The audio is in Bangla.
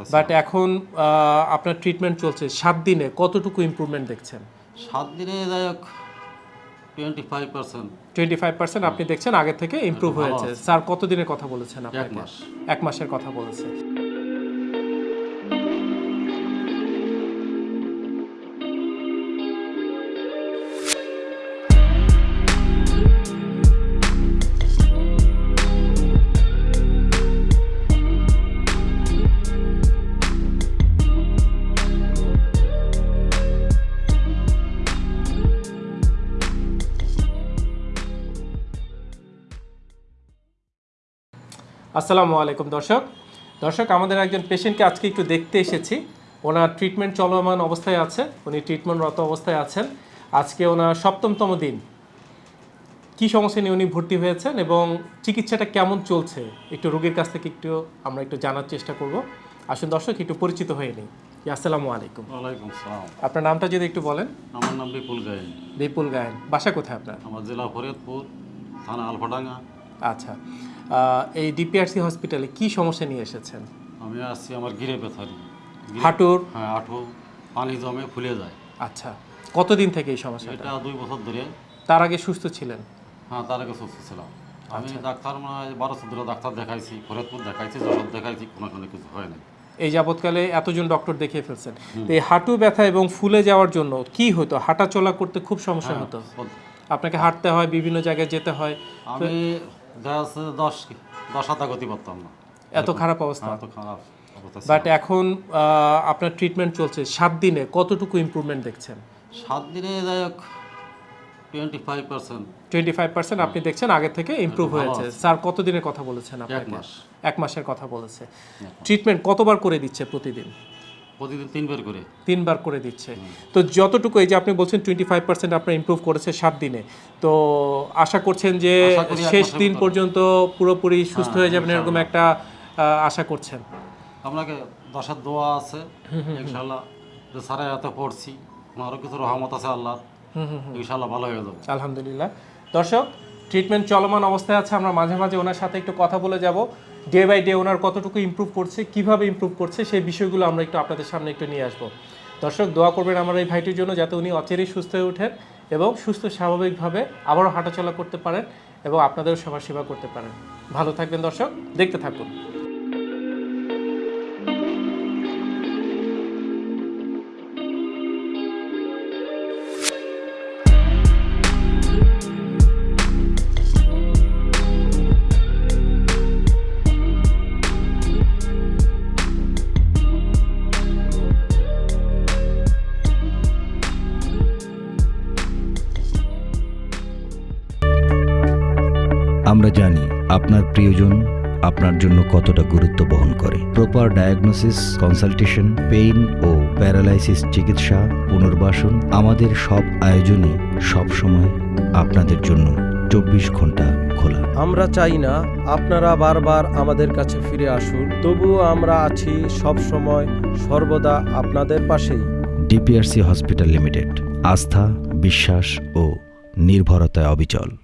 করতেছি। বাট এখন আপনার ট্রিটমেন্ট চলছে। সাত দিনে কতটুকু ইম্প্রুভমেন্ট দেখছেন? সাত দিনে যাই হোক twenty five percent twenty five percent আপনি দেখছেন আগে থেকে ইম্প্রুভ হয়েছে। স্যার কতদিনের কথা বলেছেন এক আপনাকে? মাস। এক মাসের কথা বলেছে। আসসালামু আলাইকুম দর্শক। দর্শক আমাদের একজন পেশেন্টকে আজকে একটু দেখতে এসেছি। ওনার ট্রিটমেন্ট চলমান অবস্থায় আছে উনি ট্রিটমেন্টরত অবস্থায় আছেন। আজকে ওনার সপ্তমতম দিন। কি সমস্যা নিয়ে উনি ভর্তি হয়েছেন এবং চিকিৎসাটা কেমন চলছে? একটু রোগীর কাছ থেকে একটু আমরা একটু জানার চেষ্টা করব। আসুন দর্শক একটু পরিচিত হয়ে নিই। আসসালামু আলাইকুম। ওয়ালাইকুম সালাম। আপনার নামটা যদি একটু বলেন। আমার নাম বিপুল গায়েন। বিপুল গায়েন। বাসা কোথায় আপনার? আমার জেলা ফরিদপুর থানা আলফাডাঙ্গা। আচ্ছা এই ডিপিআরসি হসপিটালে কি সমস্যা নিয়ে এসেছেন? আমি আসছি আমার গিরে ব্যথারি গিরে- হাঁটুর? হ্যাঁ আঠু পানি জমে ফুলে যায়। আচ্ছা কতদিন থেকে এই সমস্যাটা? এটা দুই বছর ধরে। তার আগে সুস্থ ছিলেন? হ্যাঁ তার আগে সুস্থ ছিলাম। আমি আচ্ছা। ডাক্তার মানে হয় বারো চোদ্দ ডাক্তার দেখাইছি ফরিদপুর দেখাইছি যশোর দেখাইছি কোনো কোনো কিছু হয় না এই যাবৎকালে এতজন ডক্টর দেখিয়ে ফেলছেন। তো এই হাঁটু ব্যথা এবং ফুলে যাওয়ার জন্য কি হতো? হাঁটা চলা করতে খুব সমস্যা হতো। আপনাকে হাঁটতে হয় বিভিন্ন জায়গায় যেতে হয়। আমি দেখা যাচ্ছে দশ দশ হাতা গতি করতাম না এত খারাপ অবস্থা। হ্যাঁ, এত খারাপ বাট এখন আপনার ট্রিটমেন্ট চলছে। সাত দিনে কতটুকু ইমপ্রুভমেন্ট দেখছেন? সাত দিনে যাই হোক twenty five percent twenty five percent আপনি দেখছেন আগে থেকে ইমপ্রুভ হয়েছে। স্যার কতদিনের কথা বলেছেন এক আপনাকে? মাস। এক মাসের কথা বলেছে। ট্রিটমেন্ট কতবার করে দিচ্ছে প্রতিদিন? প্রতিদিন তিনবার করে। তিনবার করে দিচ্ছে। তো যতটুকু এই যে আপনি বলছেন টোয়েন্টি ফাইভ পার্সেন্ট আপনার ইমপ্রুভ করেছে সাত দিনে। তো আশা করছেন যে শেষ দিন পর্যন্ত পুরোপুরি সুস্থ হ্যাঁ, হয়ে যাবেন এরকম একটা আশা করছেন। আপনাকে দশার দোয়া আছে। ইনশাল্লাহ যে সারা এত পড়ছি। আমারও কিছু রহমত আছে আল্লাহ ইনশাল্লাহ ভালো হয়ে যাব। আলহামদুলিল্লাহ। দর্শক ট্রিটমেন্ট চলমান অবস্থায় আছে। আমরা মাঝে মাঝে ওনার সাথে একটু কথা বলে যাব। ডে বাই ডে ওনার কতটুকু ইম্প্রুভ করছে, কীভাবে ইম্প্রুভ করছে, সেই বিষয়গুলো আমরা একটু আপনাদের সামনে একটু নিয়ে আসব। দর্শক, দোয়া করবেন আমার এই ভাইটির জন্য যাতে উনি অচেরেই সুস্থ হয়ে ওঠেন এবং সুস্থ স্বাভাবিকভাবে আবারও হাঁটাচলা করতে পারেন এবং আপনাদেরও সেবা সেবা করতে পারেন। ভালো থাকবেন দর্শক, দেখতে থাকুন। আমরা জানি আপনার প্রিয়জন আপনার জন্য কতটা গুরুত্ব বহন করে। প্রপার ডায়াগনোসিস কনসালটেশন পেইন ও প্যারালাইসিস চিকিৎসা পুনর্বাসন আমাদের সব আয়োজনে সবসময় আপনাদের জন্য চব্বিশ ঘণ্টা খোলা। আমরা চাই না আপনারা বারবার আমাদের কাছে ফিরে আসুন তবুও আমরা আছি সব সময় সর্বদা আপনাদের পাশেই। ডিপিআরসি হসপিটাল লিমিটেড আস্থা বিশ্বাস ও নির্ভরতায় অবিচল।